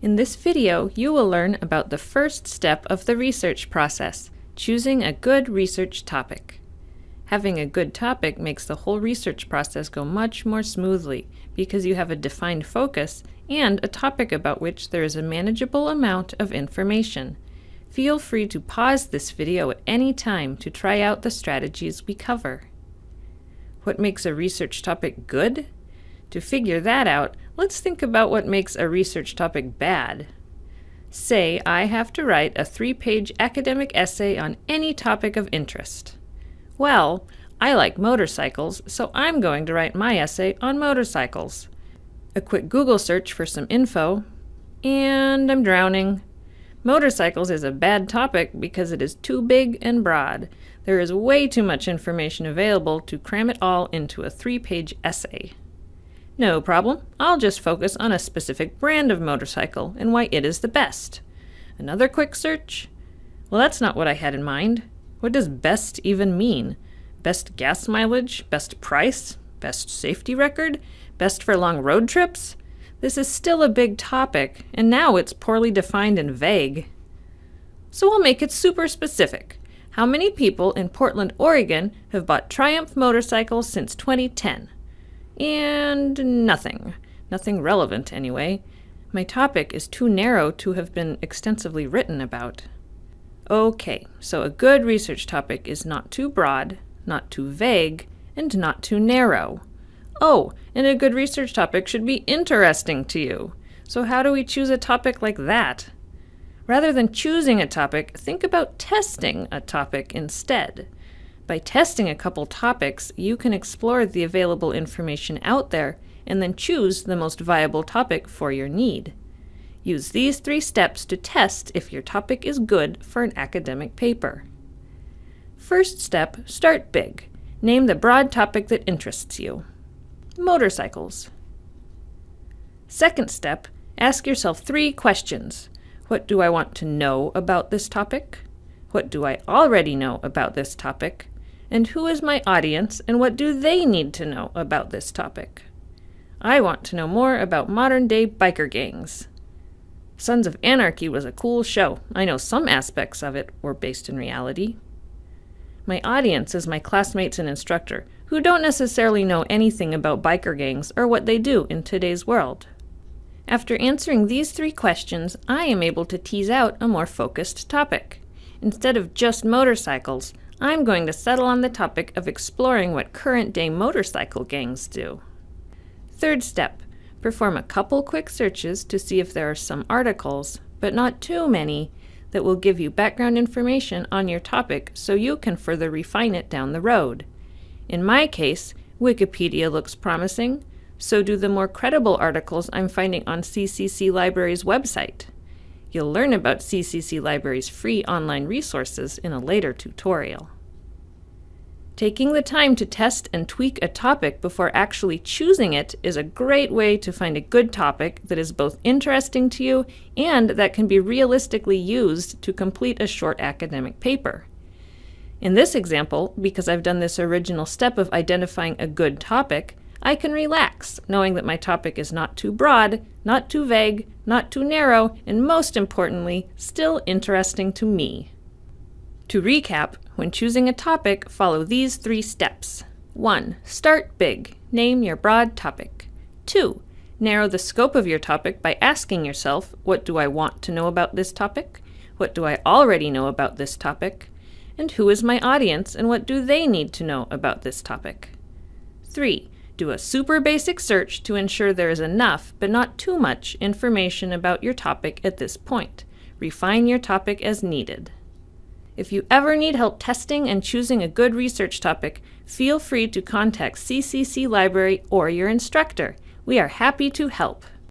In this video, you will learn about the first step of the research process, choosing a good research topic. Having a good topic makes the whole research process go much more smoothly because you have a defined focus and a topic about which there is a manageable amount of information. Feel free to pause this video at any time to try out the strategies we cover. What makes a research topic good? To figure that out, let's think about what makes a research topic bad. Say I have to write a three-page academic essay on any topic of interest. Well, I like motorcycles, so I'm going to write my essay on motorcycles. A quick Google search for some info, and I'm drowning. Motorcycles is a bad topic because it is too big and broad. There is way too much information available to cram it all into a three-page essay. No problem, I'll just focus on a specific brand of motorcycle and why it is the best. Another quick search? Well, that's not what I had in mind. What does best even mean? Best gas mileage? Best price? Best safety record? Best for long road trips? This is still a big topic, and now it's poorly defined and vague. So I'll make it super specific. How many people in Portland, Oregon have bought Triumph motorcycles since 2010? And nothing. Nothing relevant, anyway. My topic is too narrow to have been extensively written about. Okay, so a good research topic is not too broad, not too vague, and not too narrow. Oh, and a good research topic should be interesting to you. So how do we choose a topic like that? Rather than choosing a topic, think about testing a topic instead. By testing a couple topics, you can explore the available information out there and then choose the most viable topic for your need. Use these three steps to test if your topic is good for an academic paper. First step, start big. Name the broad topic that interests you. Motorcycles. Second step, ask yourself three questions. What do I want to know about this topic? What do I already know about this topic? And who is my audience and what do they need to know about this topic? I want to know more about modern day biker gangs. Sons of Anarchy was a cool show. I know some aspects of it were based in reality. My audience is my classmates and instructor, who don't necessarily know anything about biker gangs or what they do in today's world. After answering these three questions, I am able to tease out a more focused topic. Instead of just motorcycles, I'm going to settle on the topic of exploring what current-day motorcycle gangs do. Third step, perform a couple quick searches to see if there are some articles, but not too many, that will give you background information on your topic so you can further refine it down the road. In my case, Wikipedia looks promising, so do the more credible articles I'm finding on CCC Library's website. You'll learn about CCC Library's free online resources in a later tutorial. Taking the time to test and tweak a topic before actually choosing it is a great way to find a good topic that is both interesting to you and that can be realistically used to complete a short academic paper. In this example, because I've done this original step of identifying a good topic, I can relax, knowing that my topic is not too broad, not too vague, not too narrow, and most importantly, still interesting to me. To recap, when choosing a topic, follow these three steps. 1. Start big. Name your broad topic. 2. Narrow the scope of your topic by asking yourself, what do I want to know about this topic? What do I already know about this topic? And who is my audience and what do they need to know about this topic? 3. Do a super basic search to ensure there is enough, but not too much, information about your topic at this point. Refine your topic as needed. If you ever need help testing and choosing a good research topic, feel free to contact CCC Library or your instructor. We are happy to help.